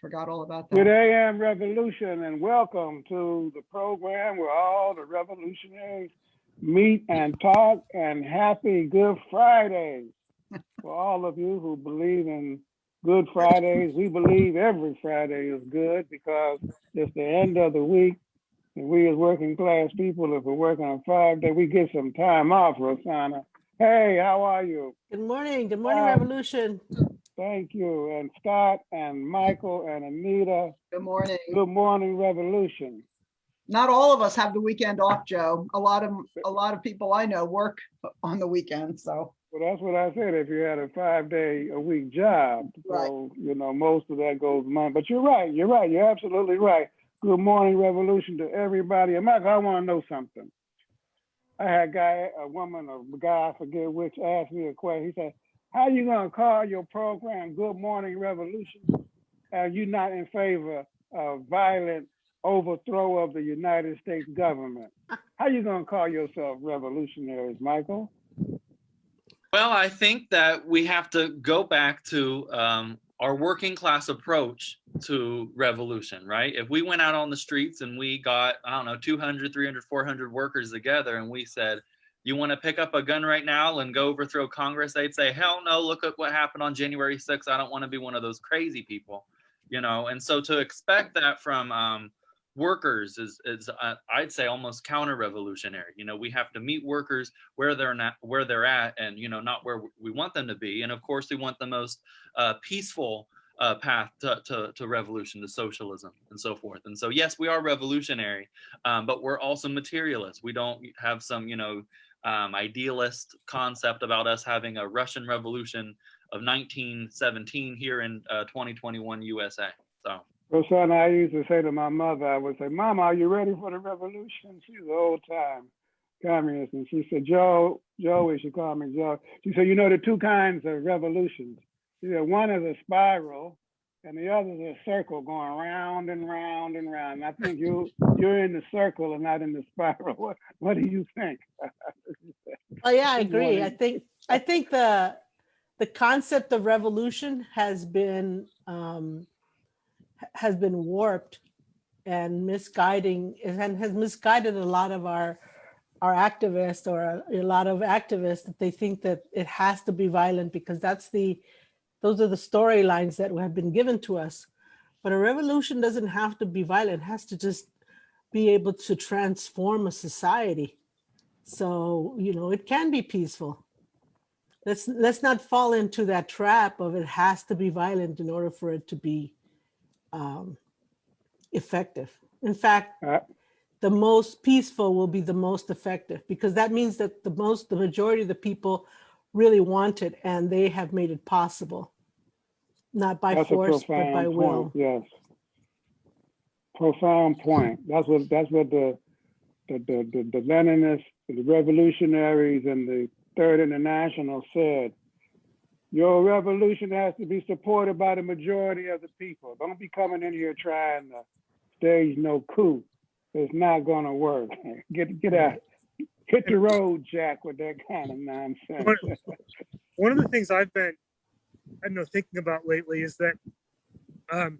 Forgot all about that. Good. AM Revolution and welcome to the program where all the revolutionaries meet and talk and happy Good Friday. For all of you who believe in Good Fridays, we believe every Friday is good because it's the end of the week. And we as working class people, if we're working on Friday, we get some time off, Rosanna. Hey, how are you? Good morning, good morning, Um, Revolution. Thank you. And Scott and Michael and Anita, Good morning. good morning, Revolution. Not all of us have the weekend off, Joe. A lot of, a lot of people I know work on the weekend, so. Well, that's what I said, if you had a five day a week job. Right. So, you know, most of that goes mine. But you're right, you're right, you're absolutely right. Good morning, revolution to everybody. And Michael, I want to know something. I had a guy, a woman, a guy, I forget which, asked me a question. He said, how you gonna call your program Good Morning Revolution? Are you not in favor of violent overthrow of the United States government? How you gonna call yourself revolutionaries, Michael? Well, I think that we have to go back to um, our working class approach to revolution, right? If we went out on the streets and we got, I don't know, 200, 300, 400 workers together and we said, you want to pick up a gun right now and go overthrow Congress? They'd say, hell no, look at what happened on January 6th. I don't want to be one of those crazy people, you know? And so to expect that from um, workers is, is uh, I'd say almost counter-revolutionary. You know, we have to meet workers where they're not, where they're at and, you know, not where we want them to be. And of course, we want the most uh, peaceful uh, path to, to, to revolution, to socialism and so forth. And so, yes, we are revolutionary, um, but we're also materialists. We don't have some, you know, um, idealist concept about us having a Russian revolution of 1917 here in uh, 2021 USA. So, Rosanna, I used to say to my mother, I would say, Mama, are you ready for the revolution? She's an old time communist. And she said, Joe, Joey, she called me Joe. She said, you know, the two kinds of revolutions. She said, one is a spiral and the other is a circle going round and round and round. And I think you, you're in the circle and not in the spiral. What, what do you think? Oh, yeah, I agree. I think, I think the, the concept of revolution has been, um, has been warped and misguiding, and has misguided a lot of our, our activists or a, a lot of activists that they think that it has to be violent because that's the, those are the storylines that have been given to us. But a revolution doesn't have to be violent, it has to just be able to transform a society. So, you know, it can be peaceful. Let's, let's not fall into that trap of it has to be violent in order for it to be um, effective. In fact, Uh, the most peaceful will be the most effective because that means that the most, the majority of the people really want it and they have made it possible. Not by That's a force, but by profound will. yes. Profound point. That's what, that's what the, the, the, the the Leninists, the revolutionaries and the Third International said. Your revolution has to be supported by the majority of the people. Don't be coming in here trying to stage no coup. It's not gonna work. Get, get out, hit the road, Jack, with that kind of nonsense. What- one of the things I've been, I know, thinking about lately is that um,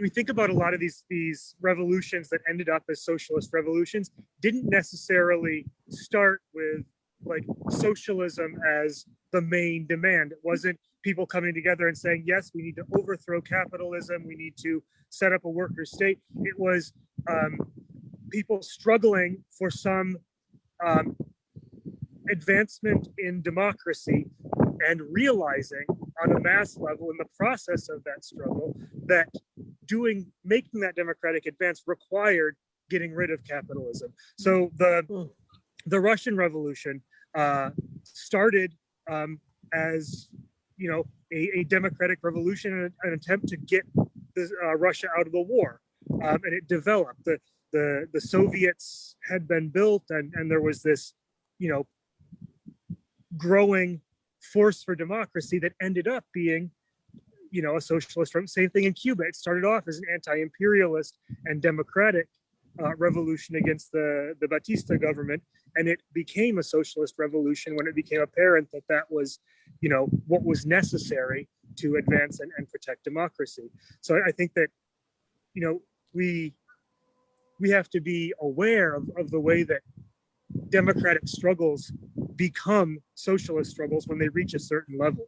we think about a lot of these these revolutions that ended up as socialist revolutions didn't necessarily start with like socialism as the main demand. It wasn't people coming together and saying, yes, we need to overthrow capitalism. We need to set up a worker state. It was um, people struggling for some um, advancement in democracy and realizing on a mass level in the process of that struggle that doing making that democratic advance required getting rid of capitalism. So the Mm. the russian revolution uh, started um, as you know a, a democratic revolution and an attempt to get the, uh, russia out of the war. Um, and it developed. The the the soviets had been built and and there was this you know growing force for democracy that ended up being you know a socialist same thing in cuba it started off as an anti-imperialist and democratic uh, revolution against the, the Batista government. And it became a socialist revolution when it became apparent that that was, you know, what was necessary to advance and, and protect democracy. So I- I think that, you know, we, we have to be aware of, of the way that democratic struggles become socialist struggles when they reach a certain level.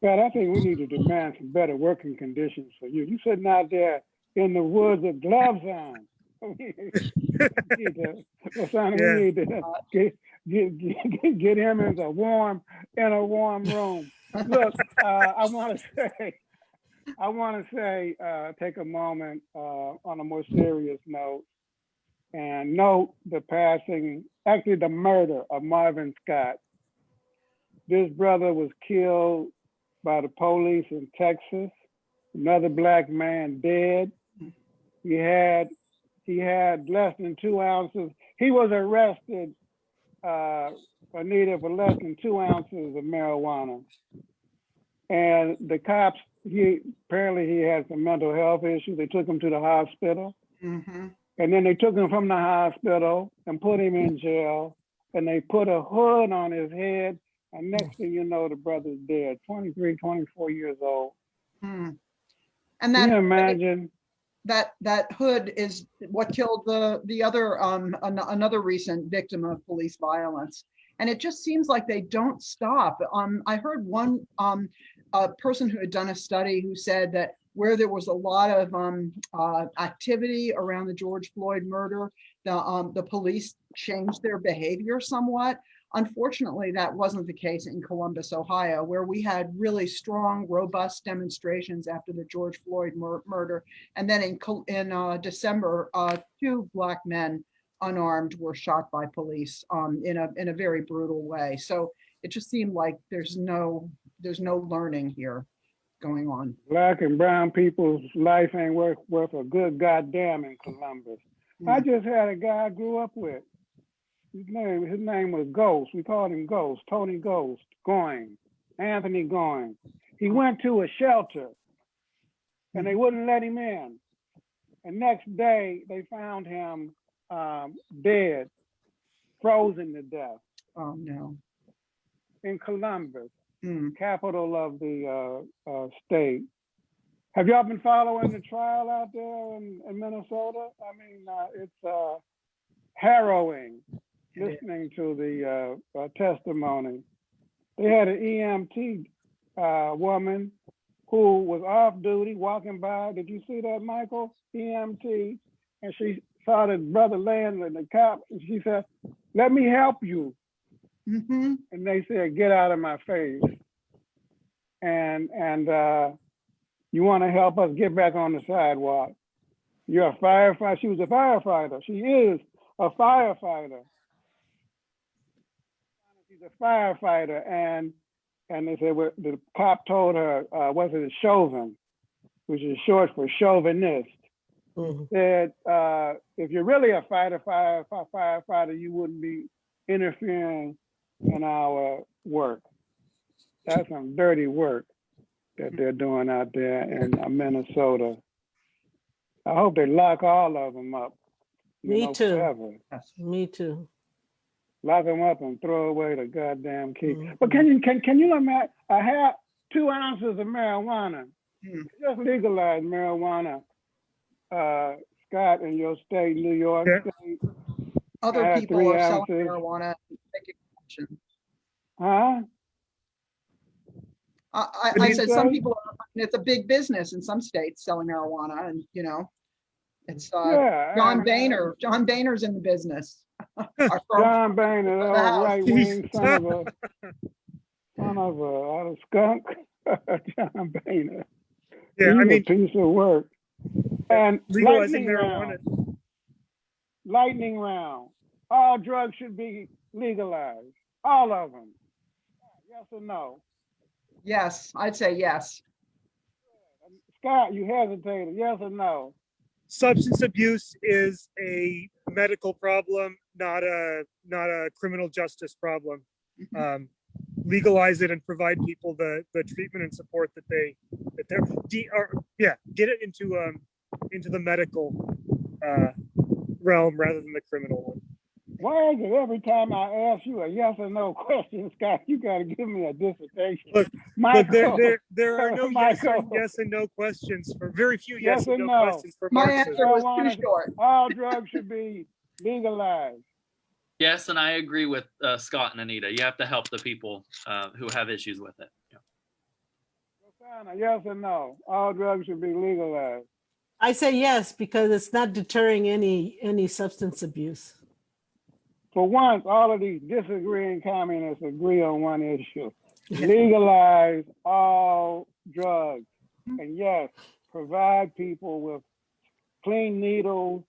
But I think we need to demand some better working conditions for you. You sitting out there in the woods with gloves on. We need to- Yeah. we need to get, get, get, get him into a warm, in a warm room. Look, uh, I want to say, I want to say, uh, take a moment, uh, on a more serious note and note the passing, actually the murder of Marvin Scott. This brother was killed by the police in Texas. Another black man dead. He had, he had less than two ounces. He was arrested, uh, Anita, for less than two ounces of marijuana. And the cops, he, apparently he had some mental health issues. They took him to the hospital. Mhm. And then they took him from the hospital and put him in jail. And they put a hood on his head. And next thing you know, the brother's dead, 23, 24 years old. Hmm. And Can you that, imagine? that, that hood is what killed the, the other, um, an- another recent victim of police violence. And it just seems like they don't stop. Um, I heard one, um, a person who had done a study who said that where there was a lot of, um, uh, activity around the George Floyd murder, the, um, the police changed their behavior somewhat. Unfortunately, that wasn't the case in Columbus, Ohio, where we had really strong, robust demonstrations after the George Floyd mur- murder. And then in, in uh, December, uh, two black men unarmed were shot by police um, in a, in a very brutal way. So it just seemed like there's no, there's no learning here going on. Black and brown people's life ain't worth, worth a good goddamn in Columbus. I just had a guy I grew up with. His name, his name was Ghost. We called him Ghost, Tony Ghost, Going, Anthony Going. He went to a shelter and they wouldn't let him in. And next day, they found him um, dead, frozen to death Oh, no. in Columbus. Capital of the uh, uh, state. Have y'all been following the trial out there in, in Minnesota? I mean, uh, it's uh, harrowing listening to the uh, uh, testimony. They had an EMT uh, woman who was off duty walking by. Did you see that, Michael? EMT. And she saw the brother laying in the cop and she said, let me help you. Mhm. And they said, get out of my face. And, and uh, you want to help us get back on the sidewalk. You're a firefighter. She was a firefighter. She is a firefighter. She's a firefighter, and and they said well, the cop told her, uh, was it a Chauvin, which is short for chauvinist. Mhm. Said uh, if you're really a fighter, fire, fire, firefighter, you wouldn't be interfering in our work. That's some dirty work that they're doing out there in uh, Minnesota. I hope they lock all of them up. Me know, too. forever. Me too. Lock them up and throw away the goddamn key. Mhm. But can you can can you imagine? I have two ounces of marijuana. Hmm. Just legalize marijuana, uh, Scott, in your state, New York Yeah. State, Other people three are selling marijuana. Make huh? I, I, I said some people, are- it's a big business in some states selling marijuana and, you know, it's, uh, yeah, John and, Boehner, John Boehner's in the business. John Boehner, the the right wing son of a son of a, a skunk. John Boehner. Yeah, I He's a mean, piece of work. And legalizing lightning marijuana. round. Lightning round. All drugs should be legalized. All of them. Yes or no? Yes, I'd say yes. Scott, you hesitated. Yes or no? substance abuse is a medical problem, not a not a criminal justice problem. Um, legalize it and provide people the the treatment and support that they that they're de- or, yeah get it into um into the medical uh realm rather than the criminal one. Why is it every time I ask you a yes or no question, Scott, you gotta give me a dissertation? Look, But there, there, there are no yes, or, Michael. yes and no questions for very few Yes yes, and and no, no. questions for My Marxism. answer was Marijuana- too short. all drugs should be legalized. Yes, and I agree with uh, Scott and Anita. You have to help the people uh, who have issues with it. Yeah. Rosanna, yes or no? All drugs should be legalized. I say yes, because it's not deterring any, any substance abuse. For once, all of these disagreeing communists agree on one issue. Legalize all drugs. And yes, provide people with clean needles.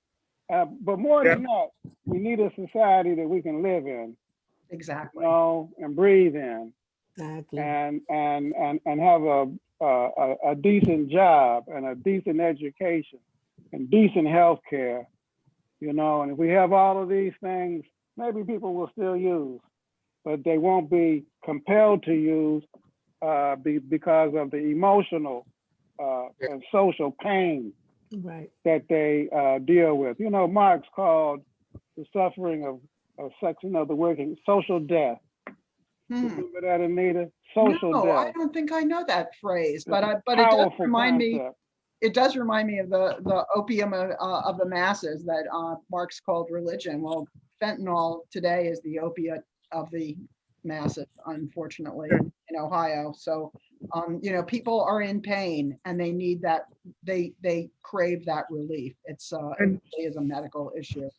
Uh, but more than that, we need a society that we can live in, Exactly. you know, and breathe in. Exactly. and and and and have a a, a decent job and a decent education and decent health care, you know. And if we have all of these things, maybe people will still use, but they won't be compelled to use uh, be, because of the emotional uh, and social pain Right. that they uh, deal with. You know, Marx called the suffering of, of section of the working social death. Hmm. Remember that, Anita? Social No, I don't think I know that phrase, but I, but it does Powerful remind me, concept. it does remind me of the, the opium of, uh, of the masses that, uh, Marx called religion. Well, fentanyl today is the opiate of the masses, unfortunately, in in Ohio. So, um, you know, people are in pain and they need that, they, they crave that relief. It's, uh, it really is a medical issue.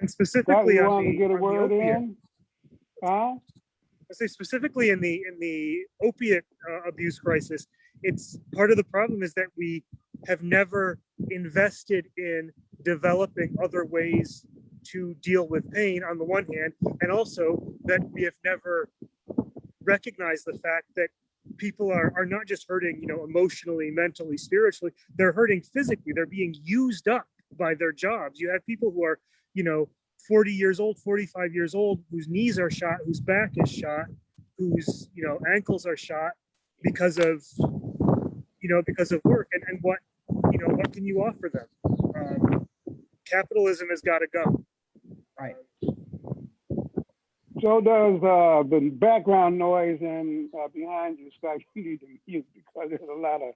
And specifically you on want to the, get a word opiate, in? Huh? I say specifically in the in the opiate uh, abuse crisis, it's part of the problem is that we have never invested in developing other ways to deal with pain on the one hand, and also that we have never recognized the fact that people are are not just hurting, you know, emotionally, mentally, spiritually, they're hurting physically. They're being used up by their jobs. You have people who are, you know, 40 years old, 45 years old, whose knees are shot, whose back is shot, whose, you know, ankles are shot because of, you know, because of work. And, and what, you know, what can you offer them? Um, capitalism has got to go. Right. So does uh, the background noise in uh, behind you, Scott. You need to mute because there's a lot of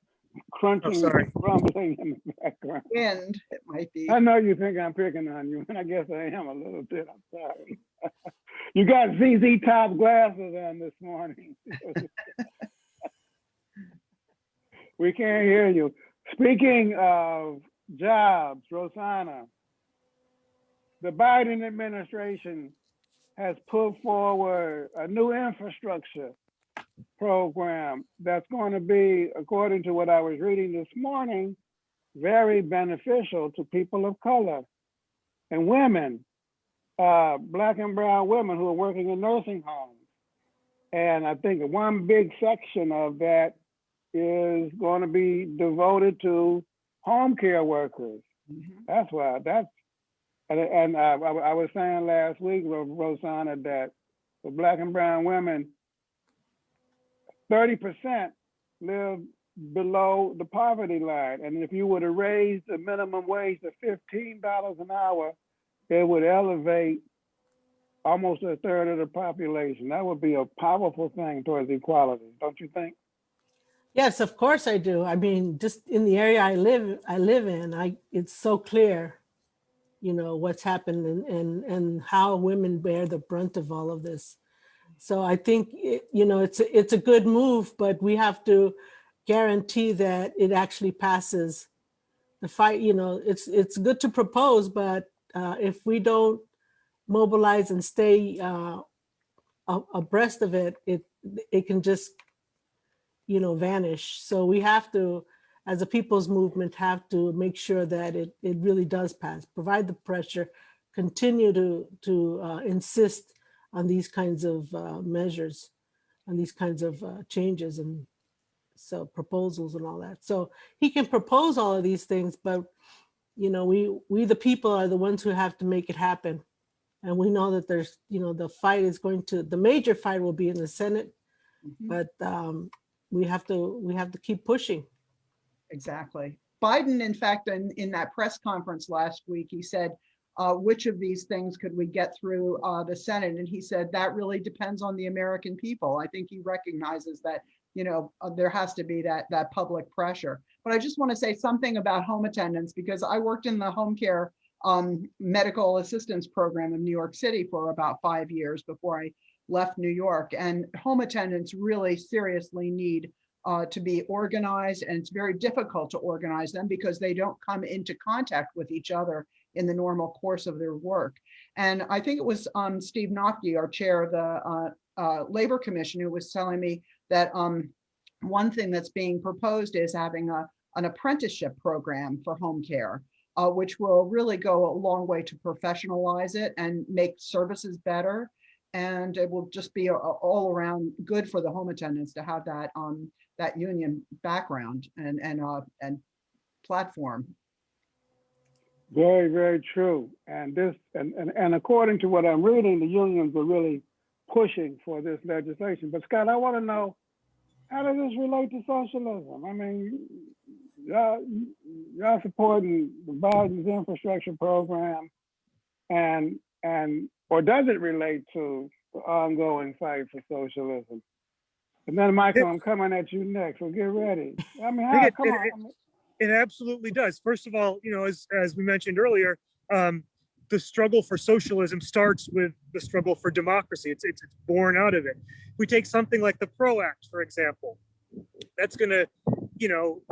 crunching, sorry. and rumbling in the background. Wind, it might be. I know you think I'm picking on you, and I guess I am a little bit. I'm sorry. you got ZZ Top glasses on this morning. we can't hear you. Speaking of jobs, Rosanna, the Biden administration has put forward a new infrastructure program that's going to be, according to what I was reading this morning, very beneficial to people of color and women, uh, black and brown women who are working in nursing homes. And I think one big section of that is going to be devoted to home care workers. Mhm. That's why that's and, and I, I, I was saying last week, Ro- Rosanna, that for black and brown women, thirty percent live below the poverty line, and if you were to raise the minimum wage to fifteen dollars an hour, it would elevate almost a third of the population. That would be a powerful thing towards equality, don't you think? Yes, of course I do. I mean, just in the area I live, I live in, I, it's so clear, you know, what's happened and, and, and how women bear the brunt of all of this. So I think, it- you know, it's, a- it's a good move, but we have to guarantee that it actually passes the fight, you know, it's, it's good to propose, but uh, if we don't mobilize and stay uh, abreast of it, it, it can just you know, vanish. So we have to, as a people's movement, have to make sure that it, it really does pass, provide the pressure, continue to, to uh, insist on these kinds of uh, measures, on these kinds of uh, changes and so proposals and all that. So he can propose all of these things, but you know, we, we the people are the ones who have to make it happen. And we know that there's, you know, the fight is going to, the major fight will be in the Senate, Mhm. but um, we have to we have to keep pushing exactly. Biden, in fact, in, in that press conference last week, he said, uh, which of these things could we get through uh, the Senate? And he said that really depends on the American people. I think he recognizes that, you know, uh, there has to be that that public pressure. But I just want to say something about home attendance because I worked in the home care um, medical assistance program in New York City for about five years before I left New York. And home attendants really seriously need uh, to be organized, and it's very difficult to organize them because they don't come into contact with each other in the normal course of their work. And I think it was um, Steve Noffke, our chair of the uh, uh, Labor Commission, who was telling me that um, one thing that's being proposed is having a, an apprenticeship program for home care, uh, which will really go a long way to professionalize it and make services better. And it will just be a, a all around good for the home attendants to have that um, that union background and and uh, and platform. Very, very true. And this, and, and, and according to what I'm reading, the unions are really pushing for this legislation. But Scott, I want to know, how does this relate to socialism? I mean, y'all, y'all supporting the Biden's infrastructure program and, and, or does it relate to the ongoing fight for socialism? And then Michael, I'm coming at you next, so get ready. I mean, how, it- come it- on. it- It absolutely does. First of all, you know, as as we mentioned earlier, um, the struggle for socialism starts with the struggle for democracy. It's it's, it's born out of it. We take something like the PRO Act, for example. That's going to, you know,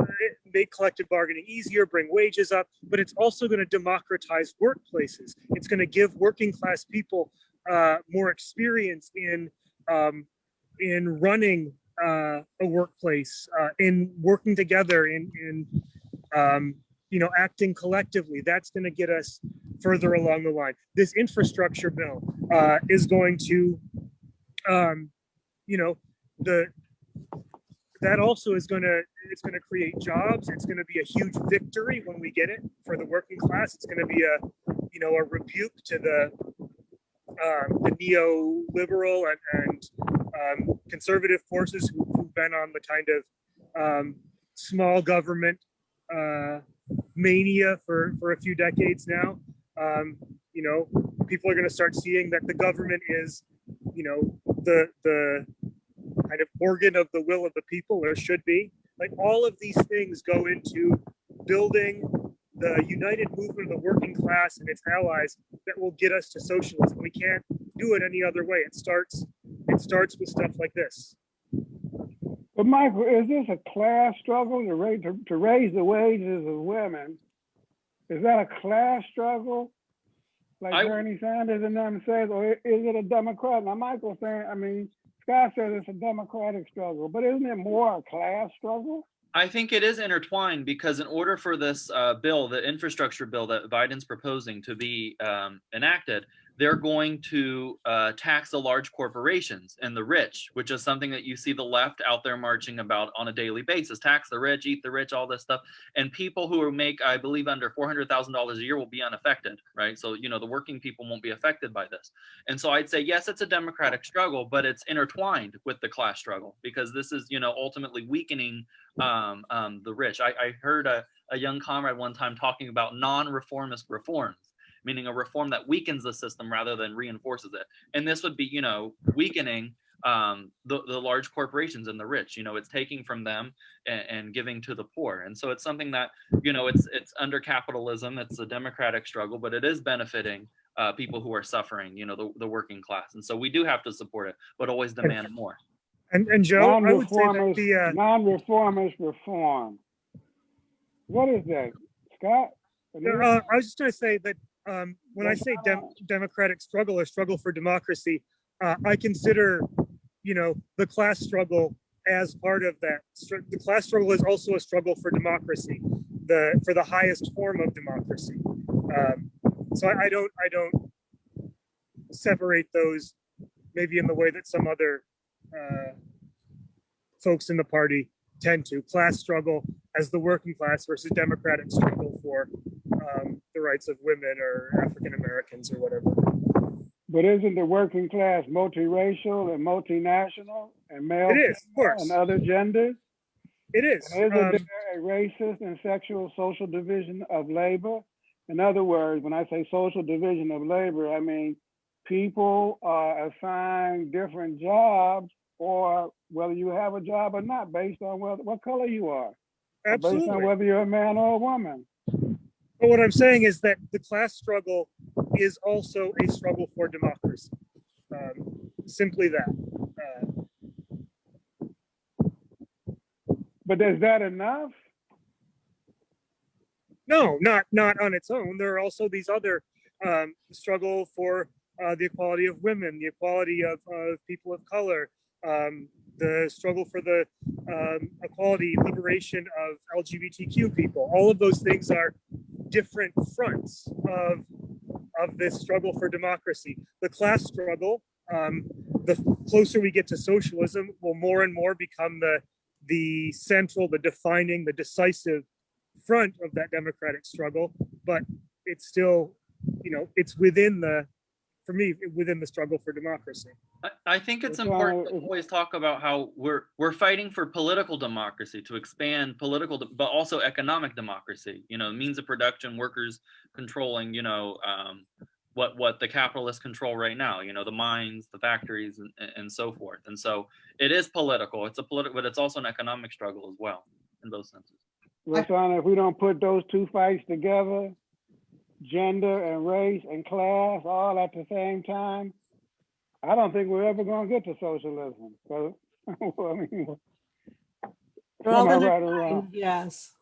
make collective bargaining easier, bring wages up, but it's also going to democratize workplaces. It's going to give working class people uh, more experience in um, in running uh, a workplace, uh, in working together, in in um, you know acting collectively. That's going to get us further along the line. This infrastructure bill uh, is going to, um, you know, the that also is going to it's going to create jobs. It's going to be a huge victory when we get it for the working class. It's going to be a you know a rebuke to the um, the neoliberal and, and um, conservative forces who, who've been on the kind of um, small government uh, mania for, for a few decades now. Um, you know, people are going to start seeing that the government is, you know, the the kind of organ of the will of the people, or should be. Like all of these things go into building the united movement of the working class and its allies that will get us to socialism. We can't do it any other way. It starts it starts with stuff like this. But Michael, is this a class struggle to raise, to, to raise the wages of women? Is that a class struggle? Like I- Bernie Sanders and them says, or is it a Democrat? Now Michael's saying, I mean, Scott says it's a Democratic struggle, but isn't it more a class struggle? I think it is intertwined because in order for this uh, bill, the infrastructure bill that Biden's proposing to be um, enacted, they're going to uh, tax the large corporations and the rich, which is something that you see the left out there marching about on a daily basis. Tax the rich, eat the rich, all this stuff. And people who make, I believe, under $400,000 a year will be unaffected, right? So, you know, the working people won't be affected by this. And so I'd say, yes, it's a democratic struggle, but it's intertwined with the class struggle because this is, you know, ultimately weakening um, um, the rich. I, I heard a, a young comrade one time talking about non-reformist reforms, meaning a reform that weakens the system rather than reinforces it. And this would be, you know, weakening um, the, the large corporations and the rich. You know, it's taking from them and, and giving to the poor. And so it's something that, you know, it's it's under capitalism. It's a democratic struggle, but it is benefiting uh, people who are suffering. You know, the, the working class. And so we do have to support it, but always demand more. And and Joe, I would say that Non-reformist, the uh, non-reformist reform. What is that, Scott? uh, I was just going to say that um, when I say dem- democratic struggle or struggle for democracy, uh, I consider, you know, the class struggle as part of that. Str- The class struggle is also a struggle for democracy, the for the highest form of democracy. Um, so I, I don't I don't separate those maybe in the way that some other uh, folks in the party tend to. Class struggle as the working class versus democratic struggle for um, the rights of women or African Americans or whatever. But isn't the working class multiracial and multinational and male It is, of course. and other genders? It is. Isn't Um, there a racist and sexual social division of labor? In other words, when I say social division of labor, I mean people are assigned different jobs or whether you have a job or not based on what, what color you are. Based on whether you're a man or a woman. But what I'm saying is that the class struggle is also a struggle for democracy. Um, simply that. Uh, But is that enough? no, not not on its own. There are also these other um, struggle for uh, the equality of women, the equality of, of people of color, um, the struggle for the um, equality, liberation of LGBTQ people. All of those things are different fronts of of this struggle for democracy. The class struggle, um, the closer we get to socialism, will more and more become the the central, the defining, the decisive front of that democratic struggle. But it's still, you know, it's within the, for me, within the struggle for democracy. I, I think it's It's important to always talk about how we're we're fighting for political democracy to expand political, but also economic democracy. You know, means of production, workers controlling. You know, um, what what the capitalists control right now. You know, the mines, the factories, and, and- and so forth. And so it is political. It's a political, but it's also an economic struggle as well in both senses. Rosanna, if we don't put those two fights together, gender and race and class all at the same time, I don't think we're ever gonna get to socialism. So, I mean, They're all am I right or wrong? intertwined, Yes,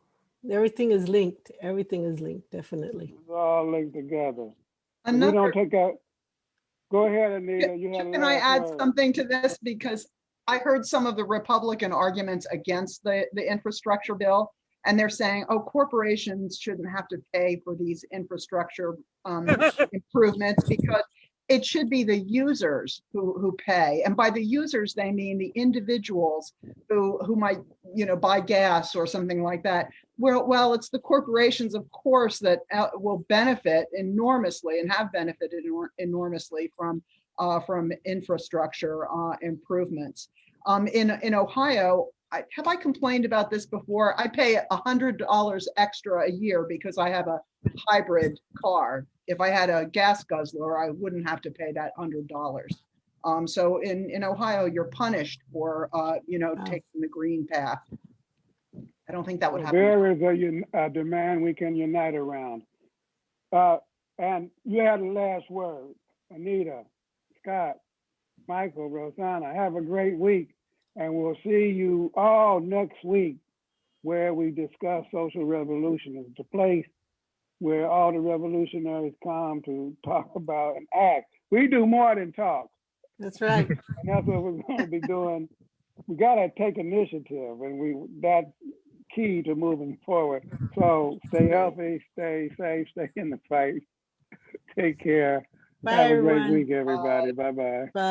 everything is linked. Everything is linked, definitely. It's all linked together. If we don't take out, go ahead, Anita, you had a can I add word. something to this? Because I heard some of the Republican arguments against the, the infrastructure bill. And they're saying, oh, corporations shouldn't have to pay for these infrastructure um, improvements because it should be the users who, who pay. And by the users, they mean the individuals who, who might, you know, buy gas or something like that. Well, well, it's the corporations, of course, that uh, will benefit enormously and have benefited enormously from, uh, from infrastructure uh, improvements. Um, in, in Ohio, I, have I complained about this before? I pay a hundred dollars extra a year because I have a hybrid car. If I had a gas guzzler, I wouldn't have to pay that hundred dollars. Um, so in, in Ohio, you're punished for, uh, you know, Wow. taking the green path. I don't think that would happen. There is a, a demand we can unite around. Uh, and you had the last word, Anita, Scott, Michael, Rosanna, have a great week. And we'll see you all next week where we discuss social revolution. It's the place where all the revolutionaries come to talk about and act. We do more than talk. That's right. And that's what we're going to be doing. We got to take initiative, and we that's key to moving forward. So stay healthy, stay safe, stay in the fight. Take care. Bye, Have a great everyone. week, everybody. Bye bye. Bye.